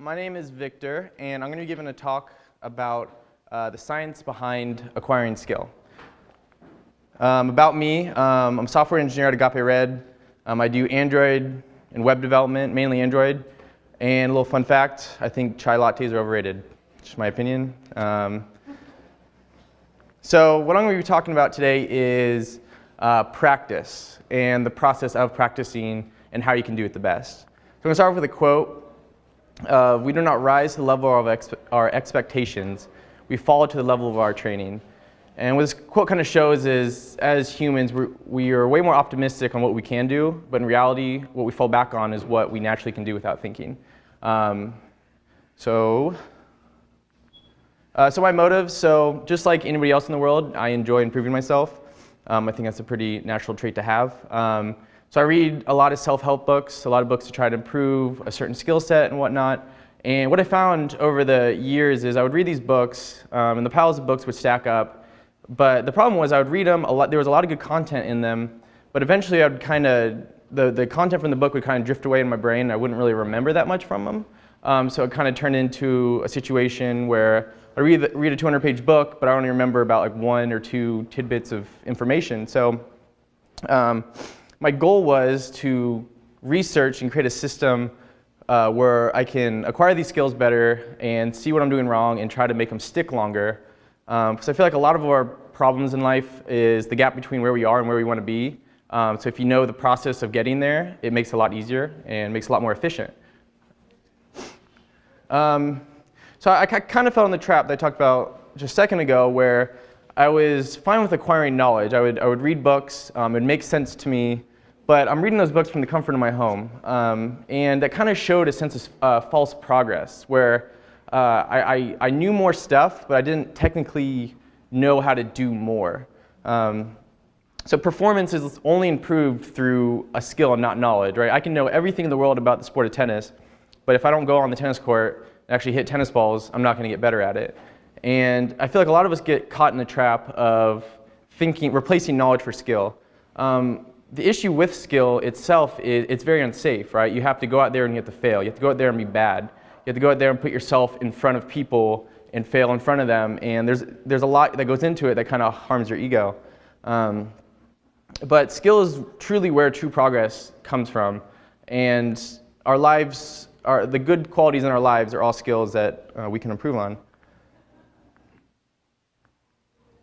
my name is Victor, and I'm going to be giving a talk about uh, the science behind acquiring skill. Um, about me, um, I'm a software engineer at Agape Red. Um, I do Android and web development, mainly Android. And a little fun fact, I think chai lattes are overrated. Just my opinion. Um, so what I'm going to be talking about today is uh, practice and the process of practicing and how you can do it the best. So I'm going to start off with a quote. Uh, we do not rise to the level of our expectations. We fall to the level of our training. And what this quote kind of shows is, as humans, we're, we are way more optimistic on what we can do, but in reality, what we fall back on is what we naturally can do without thinking. Um, so, uh, so my motives, so just like anybody else in the world, I enjoy improving myself. Um, I think that's a pretty natural trait to have. Um, so I read a lot of self-help books, a lot of books to try to improve a certain skill set and whatnot. And what I found over the years is I would read these books, um, and the piles of books would stack up. But the problem was I would read them, a lot, there was a lot of good content in them, but eventually I would kind of, the, the content from the book would kind of drift away in my brain. And I wouldn't really remember that much from them. Um, so it kind of turned into a situation where I read, read a 200-page book, but I only remember about like one or two tidbits of information. So um, my goal was to research and create a system uh, where I can acquire these skills better and see what I'm doing wrong and try to make them stick longer. Um, because I feel like a lot of our problems in life is the gap between where we are and where we want to be. Um, so if you know the process of getting there, it makes it a lot easier and makes it a lot more efficient. Um, so I, I kind of fell in the trap that I talked about just a second ago where I was fine with acquiring knowledge. I would, I would read books, um, it would make sense to me, but I'm reading those books from the comfort of my home. Um, and that kind of showed a sense of uh, false progress where uh, I, I, I, knew more stuff, but I didn't technically know how to do more. Um, so performance is only improved through a skill and not knowledge, right? I can know everything in the world about the sport of tennis, but if I don't go on the tennis court and actually hit tennis balls, I'm not going to get better at it. And I feel like a lot of us get caught in the trap of thinking, replacing knowledge for skill. Um, the issue with skill itself is it's very unsafe, right? You have to go out there and you have to fail. You have to go out there and be bad. You have to go out there and put yourself in front of people and fail in front of them. And there's, there's a lot that goes into it that kind of harms your ego. Um, but skill is truly where true progress comes from. And our lives, are, the good qualities in our lives are all skills that uh, we can improve on.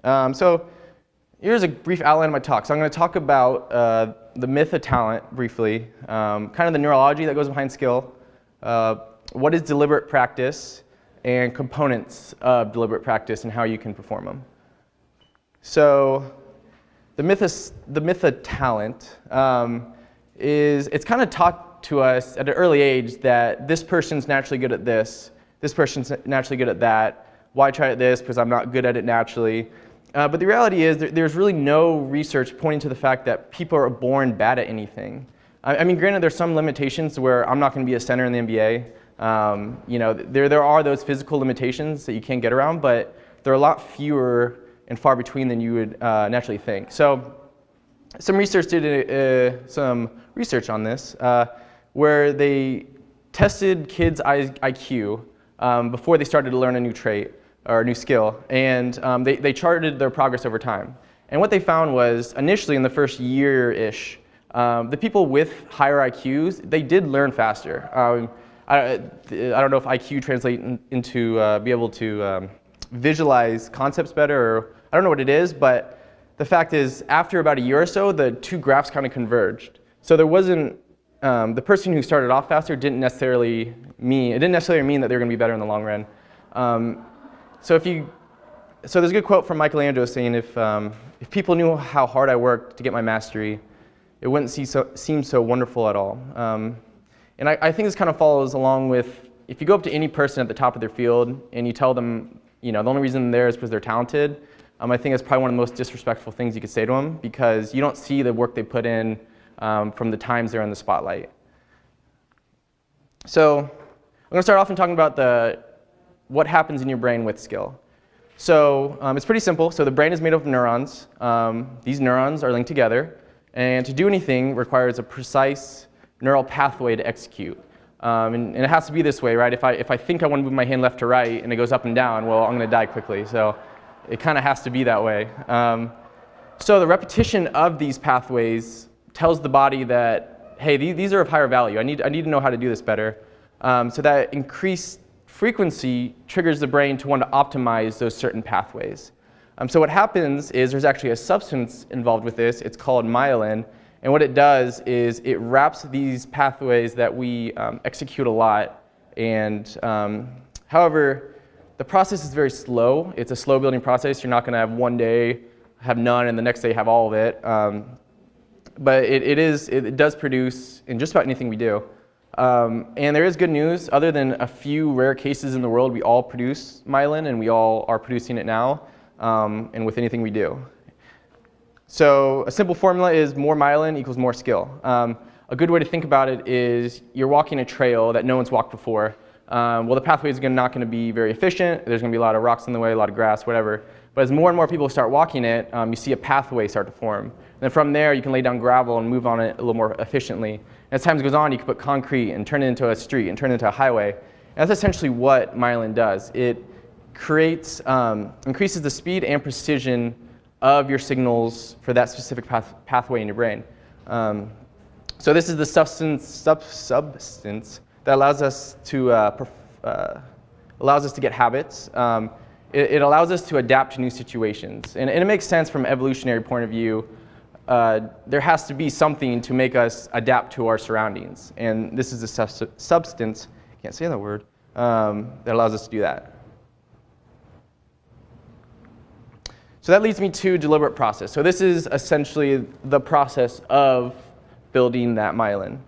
Um, so Here's a brief outline of my talk. So I'm going to talk about uh, the myth of talent briefly, um, kind of the neurology that goes behind skill, uh, what is deliberate practice, and components of deliberate practice and how you can perform them. So the myth, is, the myth of talent um, is it's kind of taught to us at an early age that this person's naturally good at this, this person's naturally good at that, why try at this because I'm not good at it naturally. Uh, but the reality is there, there's really no research pointing to the fact that people are born bad at anything. I, I mean, granted, there's some limitations where I'm not going to be a center in the NBA. Um, you know, there, there are those physical limitations that you can't get around, but they're a lot fewer and far between than you would uh, naturally think. So some research did uh, some research on this uh, where they tested kids' IQ um, before they started to learn a new trait or a new skill, and um, they, they charted their progress over time. And what they found was, initially in the first year-ish, um, the people with higher IQs, they did learn faster. Um, I, I, don't know if IQ translates in, into uh, be able to um, visualize concepts better, or I don't know what it is, but the fact is, after about a year or so, the two graphs kind of converged. So there wasn't, um, the person who started off faster didn't necessarily mean, it didn't necessarily mean that they were going to be better in the long run. Um, so if you, so there's a good quote from Michelangelo saying, if, um, if people knew how hard I worked to get my mastery, it wouldn't see so, seem so wonderful at all. Um, and I, I think this kind of follows along with, if you go up to any person at the top of their field and you tell them, you know, the only reason they're there is because they're talented, um, I think that's probably one of the most disrespectful things you could say to them because you don't see the work they put in um, from the times they're in the spotlight. So I'm going to start off in talking about the what happens in your brain with skill. So um, it's pretty simple. So the brain is made up of neurons. Um, these neurons are linked together. And to do anything requires a precise neural pathway to execute. Um, and, and, it has to be this way, right? If I, if I think I want to move my hand left to right and it goes up and down, well, I'm going to die quickly. So it kind of has to be that way. Um, so the repetition of these pathways tells the body that, hey, these, these are of higher value. I need, I need to know how to do this better. Um, so that increased frequency triggers the brain to want to optimize those certain pathways. Um, so what happens is there's actually a substance involved with this. It's called myelin. And what it does is it wraps these pathways that we um, execute a lot. And um, however, the process is very slow. It's a slow building process. You're not going to have one day have none and the next day have all of it. Um, but it, it, is, it, it, does produce in just about anything we do. Um, and there is good news. Other than a few rare cases in the world, we all produce myelin and we all are producing it now um, and with anything we do. So a simple formula is more myelin equals more skill. Um, a good way to think about it is you're walking a trail that no one's walked before. Um, well, the pathway is not going to be very efficient. There's going to be a lot of rocks in the way, a lot of grass, whatever. But as more and more people start walking it, um, you see a pathway start to form. And then from there, you can lay down gravel and move on it a little more efficiently. As time goes on, you can put concrete and turn it into a street and turn it into a highway. And that's essentially what myelin does. It creates, um, increases the speed and precision of your signals for that specific path pathway in your brain. Um, so this is the substance, sub substance that allows us to uh, uh, allows us to get habits. Um, it, it, allows us to adapt to new situations, and, and, it makes sense from an evolutionary point of view. Uh, there has to be something to make us adapt to our surroundings, and this is a substance. Can't say that word. Um, that allows us to do that. So that leads me to deliberate process. So this is essentially the process of building that myelin.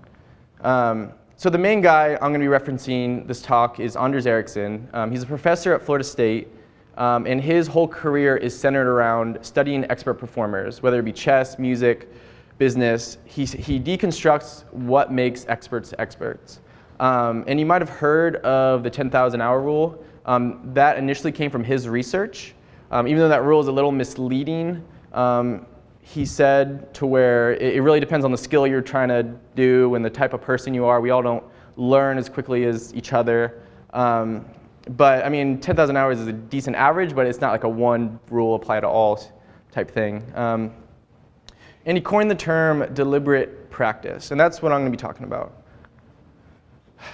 Um, so the main guy I'm going to be referencing this talk is Anders Ericsson. Um, he's a professor at Florida State, um, and his whole career is centered around studying expert performers, whether it be chess, music, business. He, he deconstructs what makes experts experts. Um, and you might have heard of the 10,000 hour rule. Um, that initially came from his research. Um, even though that rule is a little misleading, um, he said to where it, it, really depends on the skill you're trying to do and the type of person you are. We all don't learn as quickly as each other. Um, but I mean, 10,000 hours is a decent average, but it's not like a one rule apply to all type thing. Um, and he coined the term deliberate practice, and that's what I'm going to be talking about.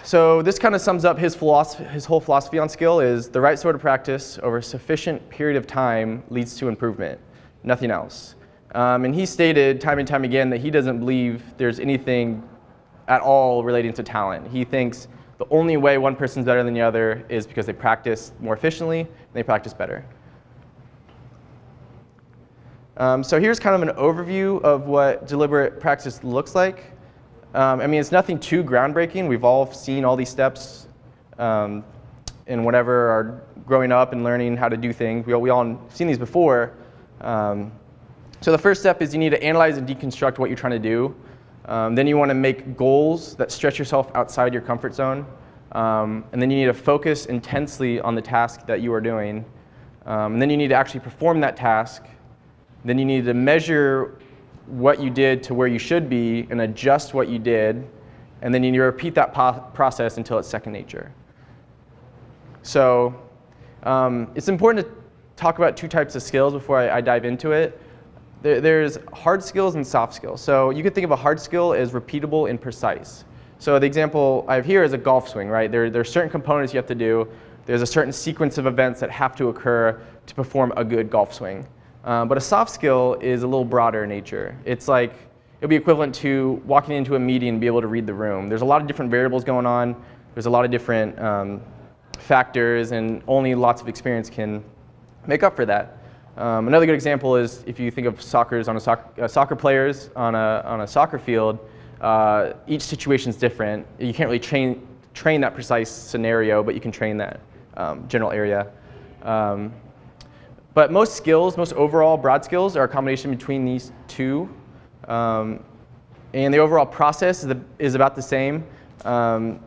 So this kind of sums up his, his whole philosophy on skill is the right sort of practice over a sufficient period of time leads to improvement, nothing else. Um, and he stated time and time again that he doesn't believe there's anything at all relating to talent. He thinks the only way one person's better than the other is because they practice more efficiently and they practice better. Um, so here's kind of an overview of what deliberate practice looks like. Um, I mean, it's nothing too groundbreaking. We've all seen all these steps um, in whatever our growing up and learning how to do things. We all, we all seen these before. Um, so the first step is you need to analyze and deconstruct what you're trying to do. Um, then you want to make goals that stretch yourself outside your comfort zone. Um, and then you need to focus intensely on the task that you are doing. Um, and then you need to actually perform that task. Then you need to measure what you did to where you should be and adjust what you did, and then you need to repeat that process until it's second nature. So um, it's important to talk about two types of skills before I, I dive into it. There, there's hard skills and soft skills. So you could think of a hard skill as repeatable and precise. So the example I have here is a golf swing, right? There, there are certain components you have to do. There's a certain sequence of events that have to occur to perform a good golf swing. Um, but a soft skill is a little broader in nature. It's like, it'll be equivalent to walking into a meeting and be able to read the room. There's a lot of different variables going on. There's a lot of different um, factors, and only lots of experience can make up for that. Um, another good example is if you think of soccer's on a soc uh, soccer players on a, on a soccer field, uh, each situation is different. You can't really train, train that precise scenario, but you can train that um, general area. Um, but most skills, most overall broad skills are a combination between these two. Um, and the overall process is, the, is about the same, um,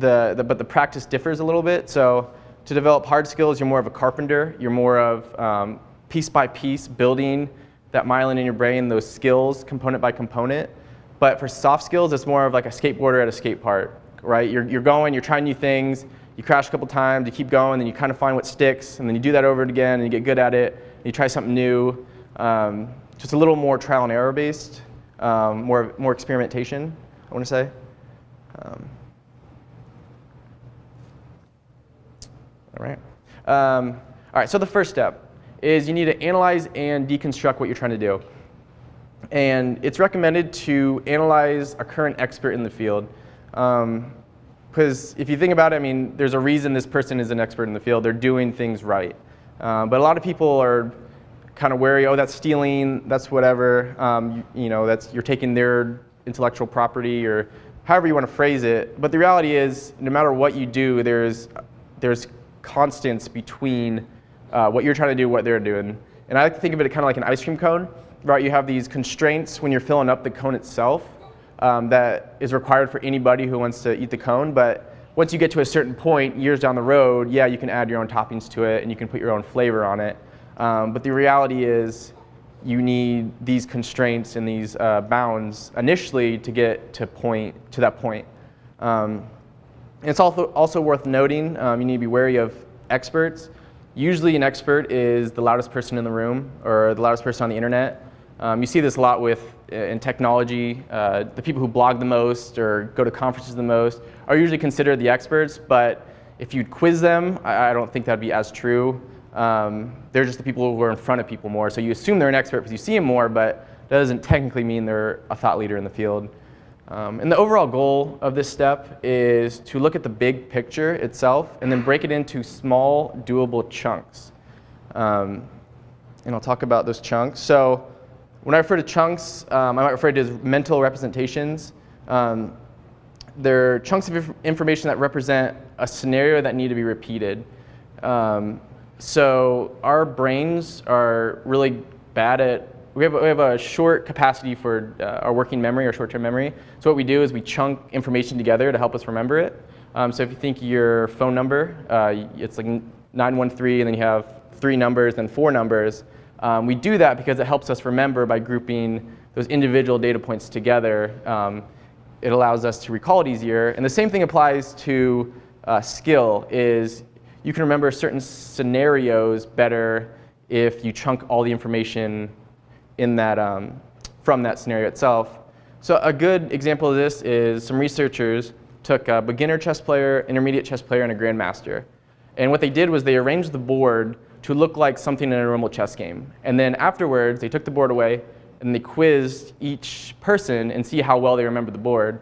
the, the, but the practice differs a little bit. So to develop hard skills, you're more of a carpenter. You're more of um, piece by piece building that myelin in your brain, those skills component by component. But for soft skills, it's more of like a skateboarder at a skate park right? You're, you're going, you're trying new things, you crash a couple times, you keep going, then you kind of find what sticks, and then you do that over and again, and you get good at it, you try something new. Um, just a little more trial and error based, um, more, more experimentation, I want to say. Um, all right. Um, all right, so the first step is you need to analyze and deconstruct what you're trying to do. And it's recommended to analyze a current expert in the field. Because um, if you think about it, I mean, there's a reason this person is an expert in the field. They're doing things right. Uh, but a lot of people are kind of wary, oh, that's stealing, that's whatever. Um, you, you, know, that's, you're taking their intellectual property or however you want to phrase it. But the reality is, no matter what you do, there's, there's constants between uh, what you're trying to do, what they're doing. And I like to think of it kind of like an ice cream cone, right? You have these constraints when you're filling up the cone itself um, that is required for anybody who wants to eat the cone. But once you get to a certain point, years down the road, yeah, you can add your own toppings to it and you can put your own flavor on it. Um, but the reality is you need these constraints and these uh, bounds initially to get to point to that point. Um, it's also, also worth noting, um, you need to be wary of experts. Usually an expert is the loudest person in the room or the loudest person on the internet. Um, you see this a lot with uh, in technology. Uh, the people who blog the most or go to conferences the most are usually considered the experts, but if you'd quiz them, I, I don't think that'd be as true. Um, they're just the people who are in front of people more. So you assume they're an expert because you see them more, but that doesn't technically mean they're a thought leader in the field. Um, and the overall goal of this step is to look at the big picture itself and then break it into small, doable chunks. Um, and I'll talk about those chunks. So when I refer to chunks, um, I might refer to as mental representations. Um, they're chunks of inf information that represent a scenario that need to be repeated. Um, so our brains are really bad at we have, we have a short capacity for uh, our working memory or short-term memory. So what we do is we chunk information together to help us remember it. Um, so if you think your phone number, uh, it's like 913 and then you have three numbers and four numbers. Um, we do that because it helps us remember by grouping those individual data points together. Um, it allows us to recall it easier. And the same thing applies to uh, skill is you can remember certain scenarios better if you chunk all the information in that, um, from that scenario itself. So a good example of this is some researchers took a beginner chess player, intermediate chess player, and a grandmaster. And what they did was they arranged the board to look like something in a normal chess game. And then afterwards, they took the board away and they quizzed each person and see how well they remember the board.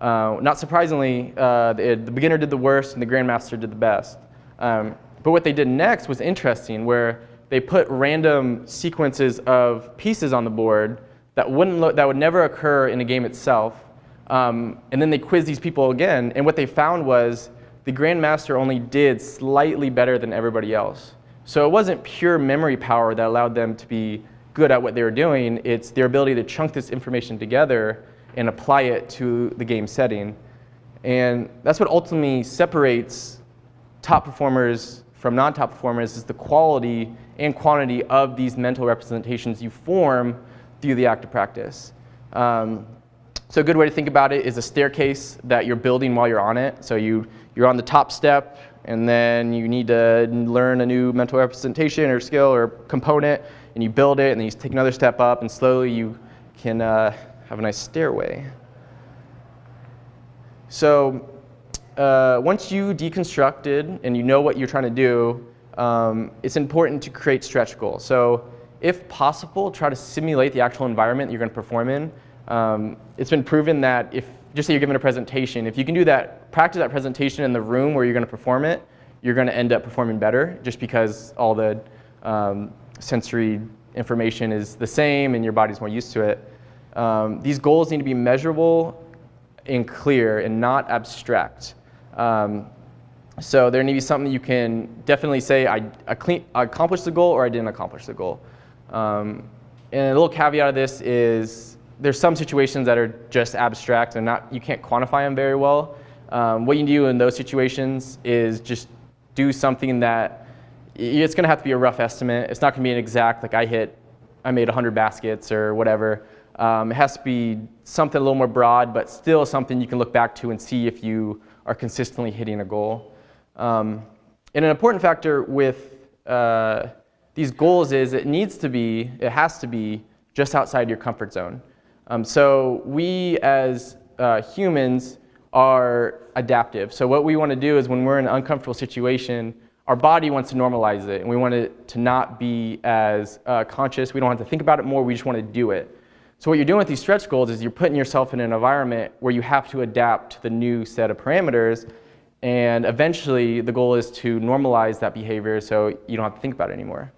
Uh, not surprisingly, uh, the, the, beginner did the worst and the grandmaster did the best. Um, but what they did next was interesting, where they put random sequences of pieces on the board that, wouldn't that would never occur in a game itself. Um, and then they quizzed these people again, and what they found was the Grandmaster only did slightly better than everybody else. So it wasn't pure memory power that allowed them to be good at what they were doing, it's their ability to chunk this information together and apply it to the game setting. And that's what ultimately separates top performers from non-top performers is the quality and quantity of these mental representations you form through the act of practice. Um, so a good way to think about it is a staircase that you're building while you're on it. So you, you're on the top step, and then you need to learn a new mental representation or skill or component, and you build it, and then you take another step up, and slowly you can uh, have a nice stairway. So uh, once you deconstructed and you know what you're trying to do, um, it's important to create stretch goals. So if possible, try to simulate the actual environment you're going to perform in. Um, it's been proven that if, just say you're given a presentation, if you can do that, practice that presentation in the room where you're going to perform it, you're going to end up performing better just because all the um, sensory information is the same and your body's more used to it. Um, these goals need to be measurable and clear and not abstract. Um, so there needs to be something you can definitely say, I, I, accomplished the goal or I didn't accomplish the goal. Um, and a little caveat of this is there's some situations that are just abstract and not, you can't quantify them very well. Um, what you do in those situations is just do something that it's going to have to be a rough estimate. It's not going to be an exact, like I hit, I made 100 baskets or whatever. Um, it has to be something a little more broad, but still something you can look back to and see if you are consistently hitting a goal. Um, and an important factor with uh, these goals is it needs to be, it has to be just outside your comfort zone. Um, so we as uh, humans are adaptive. So what we want to do is when we're in an uncomfortable situation, our body wants to normalize it, and we want it to not be as uh, conscious. We don't have to think about it more. We just want to do it. So what you're doing with these stretch goals is you're putting yourself in an environment where you have to adapt to the new set of parameters, and eventually the goal is to normalize that behavior so you don't have to think about it anymore.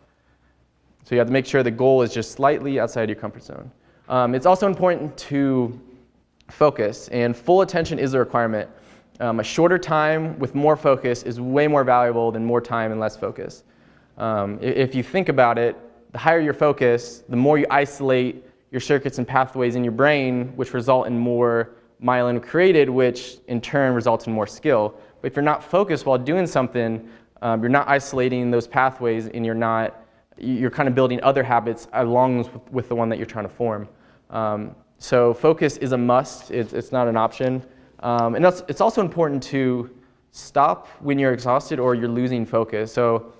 So you have to make sure the goal is just slightly outside your comfort zone. Um, it's also important to focus, and full attention is a requirement. Um, a shorter time with more focus is way more valuable than more time and less focus. Um, if you think about it, the higher your focus, the more you isolate your circuits and pathways in your brain, which result in more myelin created, which in turn results in more skill. But if you're not focused while doing something, um, you're not isolating those pathways and you're not, you're kind of building other habits along with, the one that you're trying to form. Um, so focus is a must, it's, it's not an option. Um, and it's also important to stop when you're exhausted or you're losing focus. So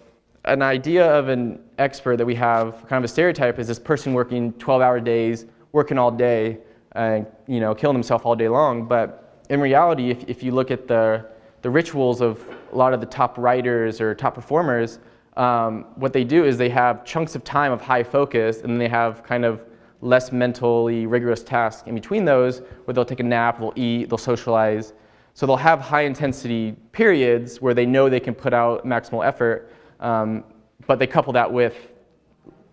an idea of an expert that we have, kind of a stereotype, is this person working 12-hour days, working all day, and you know, killing themselves all day long. But in reality, if, if you look at the, the rituals of a lot of the top writers or top performers, um, what they do is they have chunks of time of high focus, and they have kind of less mentally rigorous tasks in between those where they'll take a nap, they'll eat, they'll socialize. So they'll have high intensity periods where they know they can put out maximal effort, um, but they couple that with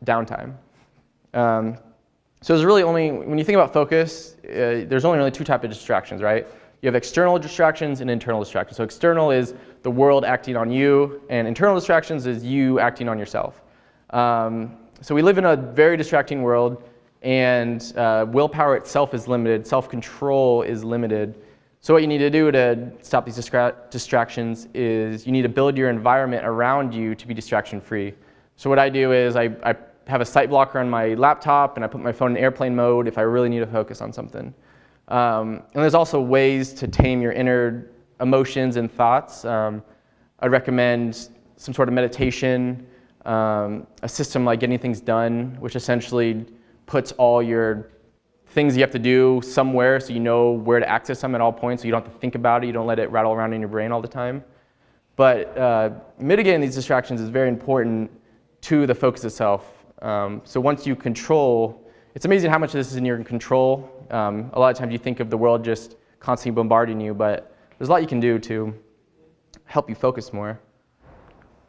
downtime. Um, so there's really only, when you think about focus, uh, there's only really two types of distractions, right? You have external distractions and internal distractions. So external is the world acting on you, and internal distractions is you acting on yourself. Um, so we live in a very distracting world and uh, willpower itself is limited, self-control is limited. So what you need to do to stop these distractions is you need to build your environment around you to be distraction-free. So what I do is I, I, have a site blocker on my laptop and I put my phone in airplane mode if I really need to focus on something. Um, and there's also ways to tame your inner emotions and thoughts. Um, I'd recommend some sort of meditation, um, a system like Getting Things Done, which essentially puts all your things you have to do somewhere so you know where to access them at all points so you don't have to think about it, you don't let it rattle around in your brain all the time. But uh, mitigating these distractions is very important to the focus itself. Um, so once you control, it's amazing how much of this is in your control. Um, a lot of times you think of the world just constantly bombarding you, but there's a lot you can do to help you focus more.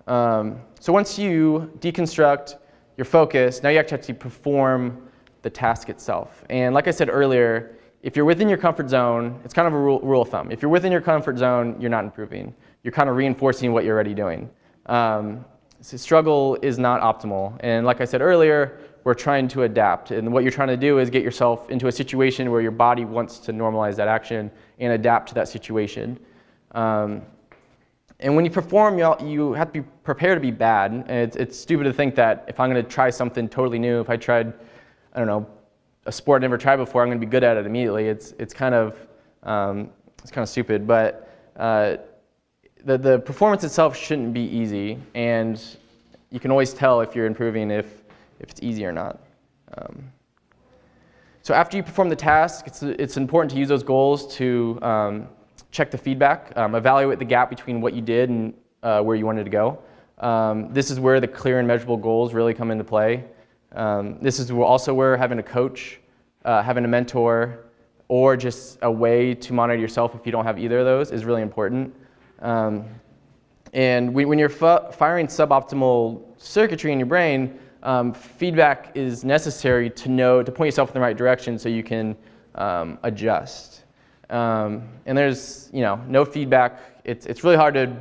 Um, so once you deconstruct your focus, now you actually have to perform the task itself. And like I said earlier, if you're within your comfort zone, it's kind of a rule, rule, of thumb. If you're within your comfort zone, you're not improving. You're kind of reinforcing what you're already doing. Um, so struggle is not optimal. And like I said earlier, we're trying to adapt. And what you're trying to do is get yourself into a situation where your body wants to normalize that action and adapt to that situation. Um, and when you perform, you, you have to be prepared to be bad. And it's, it's stupid to think that if I'm going to try something totally new, if I tried I don't know, a sport I never tried before, I'm going to be good at it immediately. It's, it's, kind, of, um, it's kind of stupid, but uh, the, the performance itself shouldn't be easy, and you can always tell if you're improving if, if it's easy or not. Um, so after you perform the task, it's, it's important to use those goals to um, check the feedback, um, evaluate the gap between what you did and uh, where you wanted to go. Um, this is where the clear and measurable goals really come into play. Um, this is also where having a coach, uh, having a mentor, or just a way to monitor yourself if you don't have either of those is really important. Um, and when you're firing suboptimal circuitry in your brain, um, feedback is necessary to know, to point yourself in the right direction so you can um, adjust. Um, and there's, you know, no feedback. It's, it's really hard to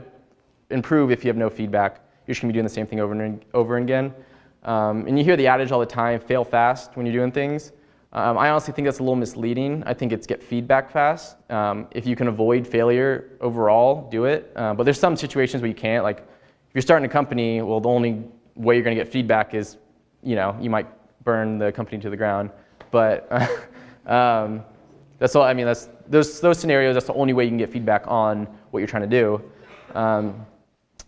improve if you have no feedback. You're just gonna be doing the same thing over and over again. Um, and you hear the adage all the time, fail fast when you're doing things. Um, I honestly think that's a little misleading. I think it's get feedback fast. Um, if you can avoid failure overall, do it. Uh, but there's some situations where you can't. Like if you're starting a company, well, the only way you're going to get feedback is, you know, you might burn the company to the ground. but um, that's all. I mean, that's those those scenarios. That's the only way you can get feedback on what you're trying to do. Um,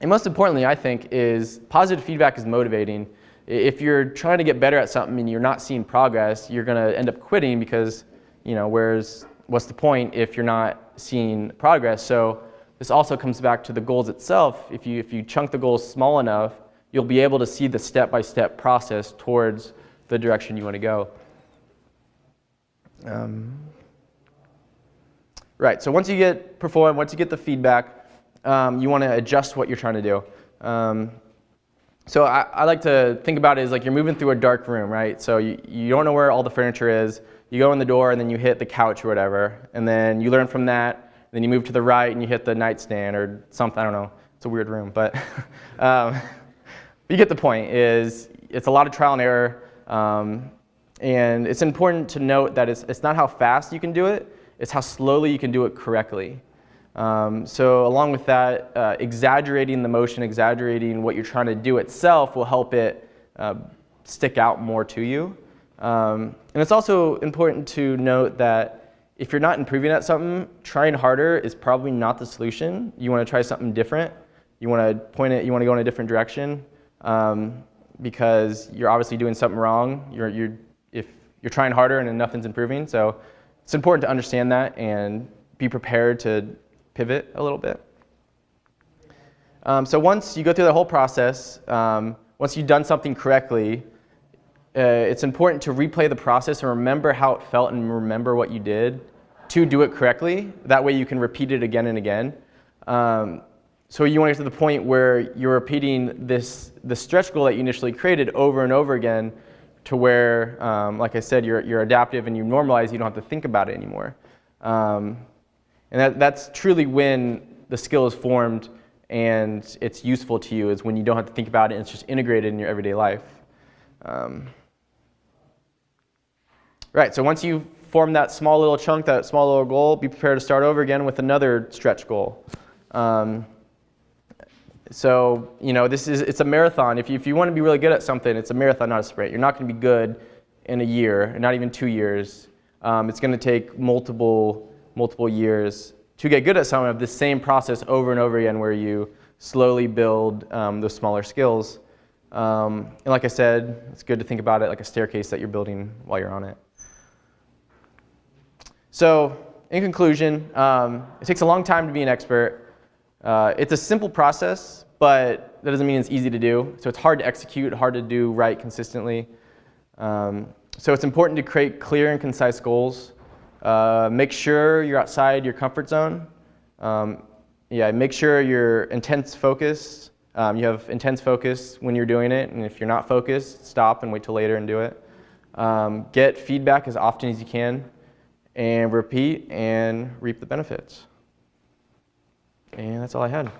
and most importantly, I think, is positive feedback is motivating. If you're trying to get better at something and you're not seeing progress, you're going to end up quitting because, you know, where's what's the point if you're not seeing progress? So this also comes back to the goals itself. If you if you chunk the goals small enough, you'll be able to see the step-by-step process towards the direction you want to go. Um, right, so once you get perform, once you get the feedback, um, you want to adjust what you're trying to do. Um, so I, I, like to think about it as like you're moving through a dark room, right? So you, you don't know where all the furniture is. You go in the door and then you hit the couch or whatever. And then you learn from that. Then you move to the right and you hit the nightstand or something. I don't know. It's a weird room, but um, you get the point. Is it's a lot of trial and error. Um, and it's important to note that it's, it's not how fast you can do it, it's how slowly you can do it correctly. Um, so along with that, uh, exaggerating the motion, exaggerating what you're trying to do itself will help it uh, stick out more to you. Um, and it's also important to note that if you're not improving at something, trying harder is probably not the solution. You want to try something different. You want to point it, you want to go in a different direction um, because you're obviously doing something wrong. You're, you're, if you're trying harder and nothing's improving. So it's important to understand that and be prepared to pivot a little bit. Um, so once you go through the whole process, um, once you've done something correctly, uh, it's important to replay the process and remember how it felt and remember what you did to do it correctly. That way you can repeat it again and again. Um, so you want to get to the point where you're repeating this the stretch goal that you initially created over and over again to where, um, like I said, you're, you're adaptive and you normalize, you don't have to think about it anymore. Um, and that, that's truly when the skill is formed and it's useful to you is when you don't have to think about it and it's just integrated in your everyday life. Um, right, so once you form that small little chunk, that small little goal, be prepared to start over again with another stretch goal. Um, so, you know, this is, it's a marathon. If you, if you want to be really good at something, it's a marathon, not a sprint. You're not going to be good in a year, not even two years. Um, it's going to take multiple multiple years to get good at some of the same process over and over again where you slowly build um, those smaller skills. Um, and like I said, it's good to think about it like a staircase that you're building while you're on it. So in conclusion, um, it takes a long time to be an expert. Uh, it's a simple process, but that doesn't mean it's easy to do. So it's hard to execute, hard to do right consistently. Um, so it's important to create clear and concise goals. Uh, make sure you're outside your comfort zone. Um, yeah, make sure you're intense focus. Um, you have intense focus when you're doing it, and if you're not focused, stop and wait till later and do it. Um, get feedback as often as you can, and repeat and reap the benefits. And that's all I had.